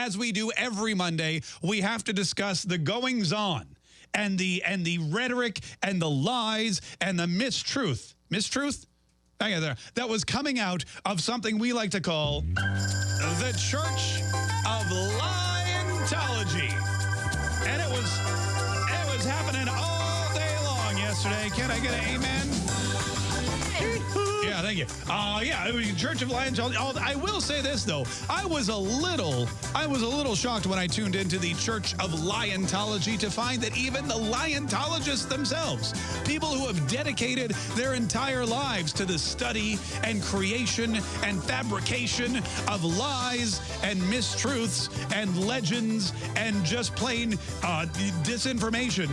as we do every Monday, we have to discuss the goings on and the and the rhetoric and the lies and the mistruth. Mistruth? Hang on there. That was coming out of something we like to call the Church of Lientology. And it was it was happening all day long yesterday. Can I get an amen? Thank you. Uh, yeah, it was Church of Lientology. Oh, I will say this though, I was a little, I was a little shocked when I tuned into the Church of Lientology to find that even the Lientologists themselves, people who have dedicated their entire lives to the study and creation and fabrication of lies and mistruths and legends and just plain uh, disinformation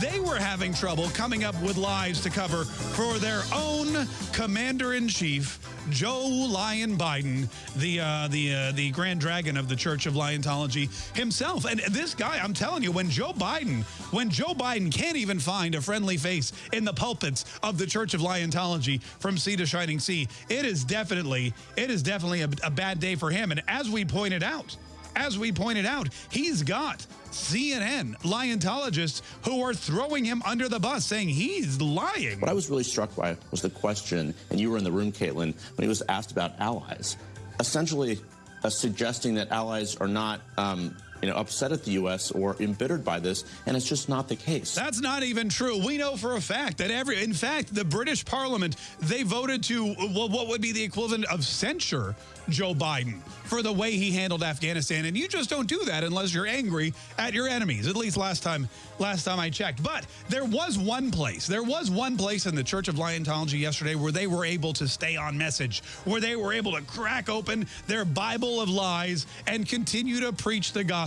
they were having trouble coming up with lies to cover for their own commander-in-chief, Joe Lion Biden, the uh, the uh, the Grand Dragon of the Church of Lientology himself. And this guy, I'm telling you, when Joe Biden, when Joe Biden can't even find a friendly face in the pulpits of the Church of Lientology from sea to shining sea, it is definitely, it is definitely a, a bad day for him. And as we pointed out, as we pointed out, he's got CNN Lientologists who are throwing him under the bus, saying he's lying. What I was really struck by was the question, and you were in the room, Caitlin, when he was asked about allies, essentially uh, suggesting that allies are not um, you know, upset at the U.S. or embittered by this, and it's just not the case. That's not even true. We know for a fact that every, in fact, the British Parliament, they voted to, what would be the equivalent of censure Joe Biden for the way he handled Afghanistan. And you just don't do that unless you're angry at your enemies, at least last time last time I checked. But there was one place, there was one place in the Church of Lientology yesterday where they were able to stay on message, where they were able to crack open their Bible of lies and continue to preach the gospel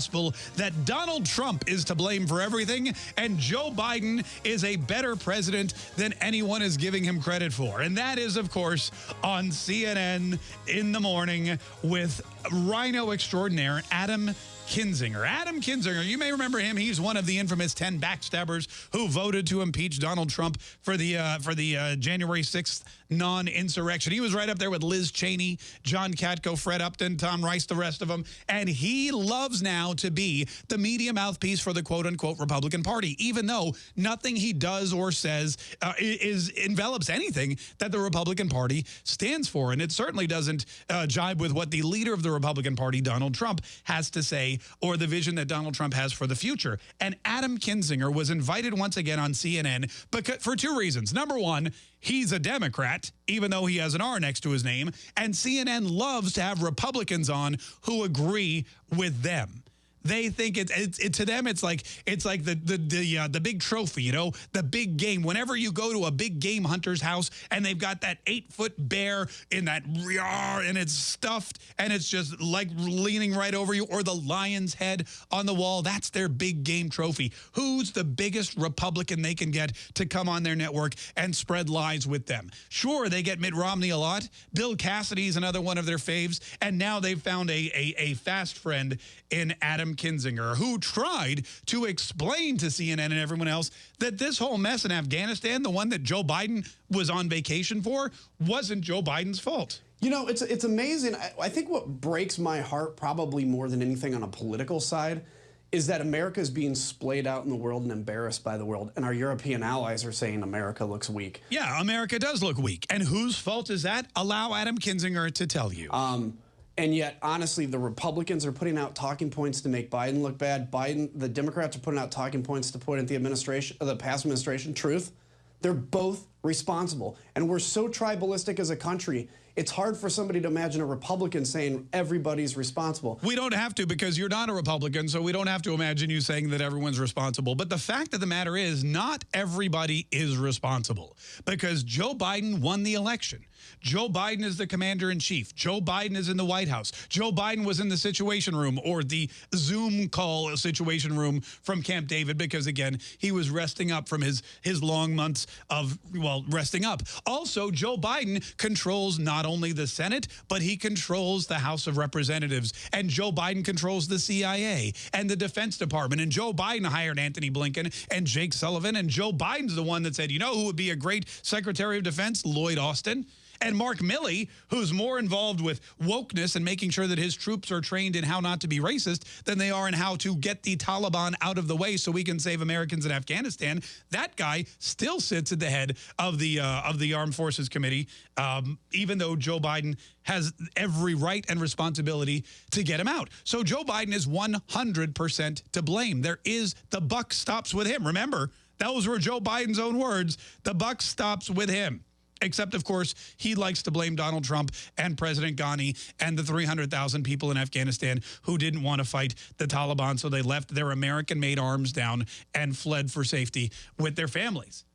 that Donald Trump is to blame for everything and Joe Biden is a better president than anyone is giving him credit for. And that is, of course, on CNN in the morning with Rhino extraordinaire Adam Kinzinger. Adam Kinzinger, you may remember him. He's one of the infamous 10 backstabbers who voted to impeach Donald Trump for the uh, for the uh, January 6th non-insurrection. He was right up there with Liz Cheney, John Katko, Fred Upton, Tom Rice, the rest of them. And he loves now to be the media mouthpiece for the quote-unquote Republican Party, even though nothing he does or says uh, is envelops anything that the Republican Party stands for. And it certainly doesn't uh, jibe with what the leader of the Republican Party, Donald Trump, has to say or the vision that Donald Trump has for the future. And Adam Kinzinger was invited once again on CNN because, for two reasons. Number one, he's a Democrat, even though he has an R next to his name. And CNN loves to have Republicans on who agree with them. They think it's, it, to them it's like it's like the the the, uh, the big trophy, you know, the big game. Whenever you go to a big game hunter's house and they've got that eight foot bear in that and it's stuffed and it's just like leaning right over you, or the lion's head on the wall, that's their big game trophy. Who's the biggest Republican they can get to come on their network and spread lies with them? Sure, they get Mitt Romney a lot. Bill Cassidy's another one of their faves, and now they've found a a, a fast friend in Adam Kinzinger, who tried to explain to CNN and everyone else that this whole mess in Afghanistan, the one that Joe Biden was on vacation for, wasn't Joe Biden's fault. You know, it's, it's amazing. I, I think what breaks my heart probably more than anything on a political side is that America is being splayed out in the world and embarrassed by the world. And our European allies are saying America looks weak. Yeah, America does look weak. And whose fault is that? Allow Adam Kinzinger to tell you. Um, and yet, honestly, the Republicans are putting out talking points to make Biden look bad. Biden, the Democrats are putting out talking points to point at the administration, the past administration. Truth, they're both responsible. And we're so tribalistic as a country it's hard for somebody to imagine a Republican saying everybody's responsible. We don't have to because you're not a Republican, so we don't have to imagine you saying that everyone's responsible. But the fact of the matter is not everybody is responsible because Joe Biden won the election. Joe Biden is the commander in chief. Joe Biden is in the White House. Joe Biden was in the situation room or the Zoom call situation room from Camp David because again, he was resting up from his his long months of well, resting up. Also, Joe Biden controls not only the Senate, but he controls the House of Representatives. And Joe Biden controls the CIA and the Defense Department. And Joe Biden hired Antony Blinken and Jake Sullivan. And Joe Biden's the one that said, you know who would be a great Secretary of Defense? Lloyd Austin. And Mark Milley, who's more involved with wokeness and making sure that his troops are trained in how not to be racist than they are in how to get the Taliban out of the way so we can save Americans in Afghanistan. That guy still sits at the head of the uh, of the Armed Forces Committee, um, even though Joe Biden has every right and responsibility to get him out. So Joe Biden is 100% to blame. There is the buck stops with him. Remember, those were Joe Biden's own words. The buck stops with him. Except, of course, he likes to blame Donald Trump and President Ghani and the 300,000 people in Afghanistan who didn't want to fight the Taliban, so they left their American-made arms down and fled for safety with their families.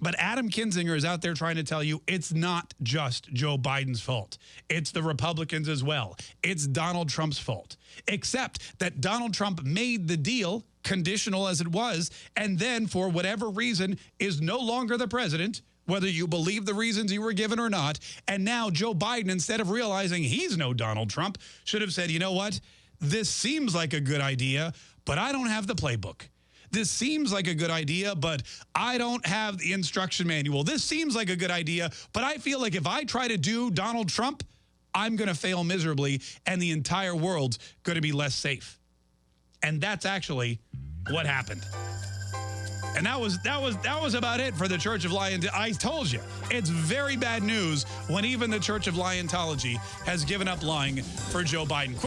But Adam Kinzinger is out there trying to tell you it's not just Joe Biden's fault. It's the Republicans as well. It's Donald Trump's fault. Except that Donald Trump made the deal, conditional as it was, and then for whatever reason is no longer the president, whether you believe the reasons you were given or not. And now Joe Biden, instead of realizing he's no Donald Trump, should have said, you know what? This seems like a good idea, but I don't have the playbook. This seems like a good idea, but I don't have the instruction manual. This seems like a good idea, but I feel like if I try to do Donald Trump, I'm going to fail miserably and the entire world's going to be less safe. And that's actually what happened. And that was that was that was about it for the Church of Lion. I told you, it's very bad news when even the Church of Lientology has given up lying for Joe Biden.